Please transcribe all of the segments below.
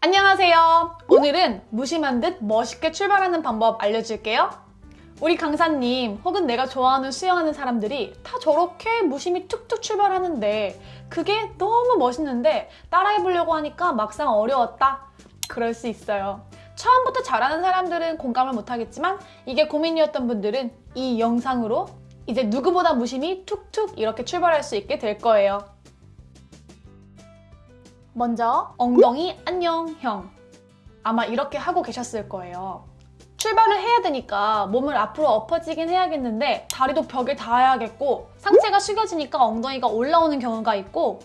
안녕하세요. 오늘은 무심한 듯 멋있게 출발하는 방법 알려줄게요. 우리 강사님 혹은 내가 좋아하는 수영하는 사람들이 다 저렇게 무심히 툭툭 출발하는데 그게 너무 멋있는데 따라해보려고 하니까 막상 어려웠다? 그럴 수 있어요. 처음부터 잘하는 사람들은 공감을 못하겠지만 이게 고민이었던 분들은 이 영상으로 이제 누구보다 무심히 툭툭 이렇게 출발할 수 있게 될 거예요. 먼저 엉덩이 안녕형 아마 이렇게 하고 계셨을 거예요. 출발을 해야 되니까 몸을 앞으로 엎어지긴 해야겠는데 다리도 벽에 닿아야겠고 상체가 숙여지니까 엉덩이가 올라오는 경우가 있고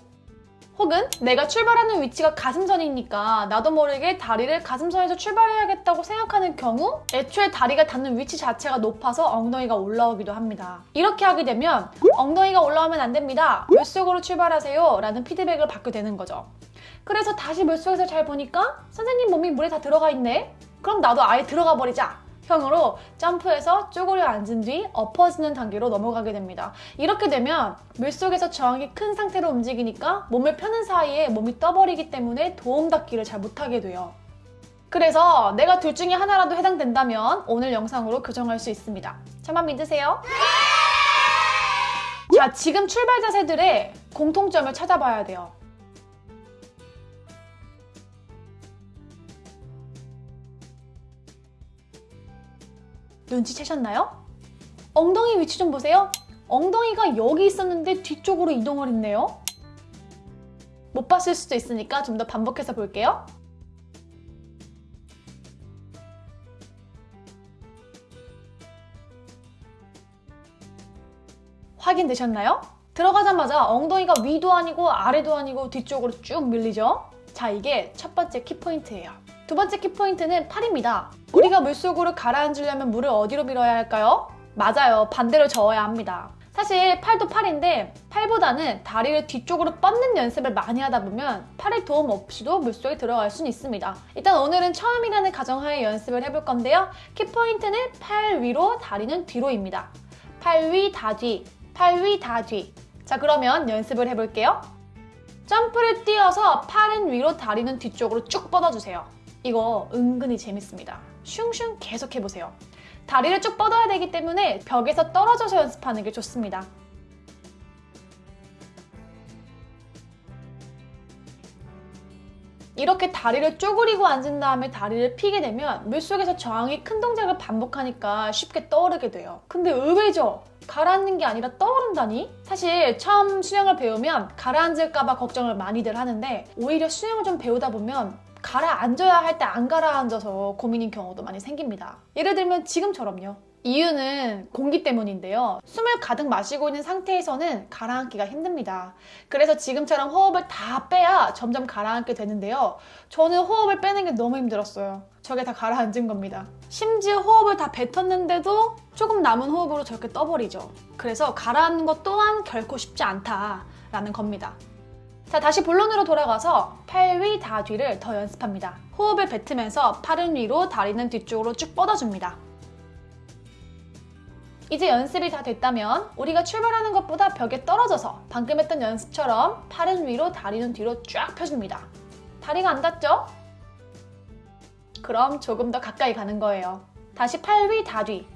혹은 내가 출발하는 위치가 가슴선이니까 나도 모르게 다리를 가슴선에서 출발해야겠다고 생각하는 경우 애초에 다리가 닿는 위치 자체가 높아서 엉덩이가 올라오기도 합니다. 이렇게 하게 되면 엉덩이가 올라오면 안 됩니다. 물속으로 출발하세요 라는 피드백을 받게 되는 거죠. 그래서 다시 물속에서 잘 보니까 선생님 몸이 물에 다 들어가 있네? 그럼 나도 아예 들어가 버리자! 형으로 점프해서 쪼그려 앉은 뒤 엎어지는 단계로 넘어가게 됩니다. 이렇게 되면 물속에서 저항이 큰 상태로 움직이니까 몸을 펴는 사이에 몸이 떠버리기 때문에 도움닫기를 잘 못하게 돼요. 그래서 내가 둘 중에 하나라도 해당된다면 오늘 영상으로 교정할 수 있습니다. 저만 믿으세요. 자, 지금 출발 자세들의 공통점을 찾아봐야 돼요. 눈치채셨나요? 엉덩이 위치 좀 보세요. 엉덩이가 여기 있었는데 뒤쪽으로 이동을 했네요. 못 봤을 수도 있으니까 좀 더 반복해서 볼게요. 확인되셨나요? 들어가자마자 엉덩이가 위도 아니고 아래도 아니고 뒤쪽으로 쭉 밀리죠? 자, 이게 첫 번째 키포인트예요. 두 번째 키포인트는 팔입니다. 우리가 물속으로 가라앉으려면 물을 어디로 밀어야 할까요? 맞아요. 반대로 저어야 합니다. 사실 팔도 팔인데 팔보다는 다리를 뒤쪽으로 뻗는 연습을 많이 하다 보면 팔의 도움 없이도 물속에 들어갈 수는 있습니다. 일단 오늘은 처음이라는 가정하에 연습을 해볼 건데요. 키포인트는 팔 위로, 다리는 뒤로입니다. 팔 위, 다 뒤, 팔 위, 다 뒤. 자 그러면 연습을 해볼게요. 점프를 뛰어서 팔은 위로, 다리는 뒤쪽으로 쭉 뻗어주세요. 이거 은근히 재밌습니다. 슝슝 계속 해보세요. 다리를 쭉 뻗어야 되기 때문에 벽에서 떨어져서 연습하는 게 좋습니다. 이렇게 다리를 쪼그리고 앉은 다음에 다리를 피게 되면 물속에서 저항이 큰 동작을 반복하니까 쉽게 떠오르게 돼요. 근데 의외죠? 가라앉는 게 아니라 떠오른다니? 사실 처음 수영을 배우면 가라앉을까 봐 걱정을 많이들 하는데 오히려 수영을 좀 배우다 보면 가라앉아야 할 때 안 가라앉아서 고민인 경우도 많이 생깁니다. 예를 들면 지금처럼요. 이유는 공기 때문인데요. 숨을 가득 마시고 있는 상태에서는 가라앉기가 힘듭니다. 그래서 지금처럼 호흡을 다 빼야 점점 가라앉게 되는데요. 저는 호흡을 빼는 게 너무 힘들었어요. 저게 다 가라앉은 겁니다. 심지어 호흡을 다 뱉었는데도 조금 남은 호흡으로 저렇게 떠버리죠. 그래서 가라앉는 것 또한 결코 쉽지 않다라는 겁니다. 자 다시 본론으로 돌아가서 팔 위, 다 뒤를 더 연습합니다. 호흡을 뱉으면서 팔은 위로, 다리는 뒤쪽으로 쭉 뻗어줍니다. 이제 연습이 다 됐다면 우리가 출발하는 것보다 벽에 떨어져서 방금 했던 연습처럼 팔은 위로, 다리는 뒤로 쫙 펴줍니다. 다리가 안 닿죠? 그럼 조금 더 가까이 가는 거예요. 다시 팔 위, 다 뒤.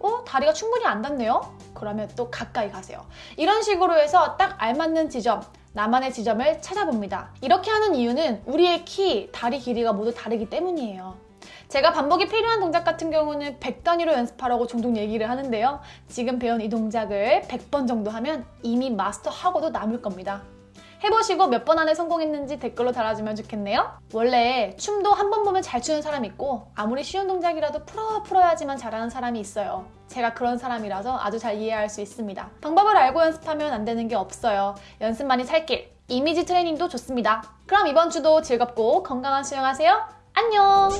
어? 다리가 충분히 안 닿네요? 그러면 또 가까이 가세요. 이런 식으로 해서 딱 알맞는 지점, 나만의 지점을 찾아봅니다. 이렇게 하는 이유는 우리의 키, 다리 길이가 모두 다르기 때문이에요. 제가 반복이 필요한 동작 같은 경우는 100단위로 연습하라고 종종 얘기를 하는데요. 지금 배운 이 동작을 100번 정도 하면 이미 마스터하고도 남을 겁니다. 해보시고 몇 번 안에 성공했는지 댓글로 달아주면 좋겠네요. 원래 춤도 한 번 보면 잘 추는 사람 있고 아무리 쉬운 동작이라도 풀어 풀어야지만 잘하는 사람이 있어요. 제가 그런 사람이라서 아주 잘 이해할 수 있습니다. 방법을 알고 연습하면 안 되는 게 없어요. 연습만이 살길. 이미지 트레이닝도 좋습니다. 그럼 이번 주도 즐겁고 건강한 수영하세요. 안녕!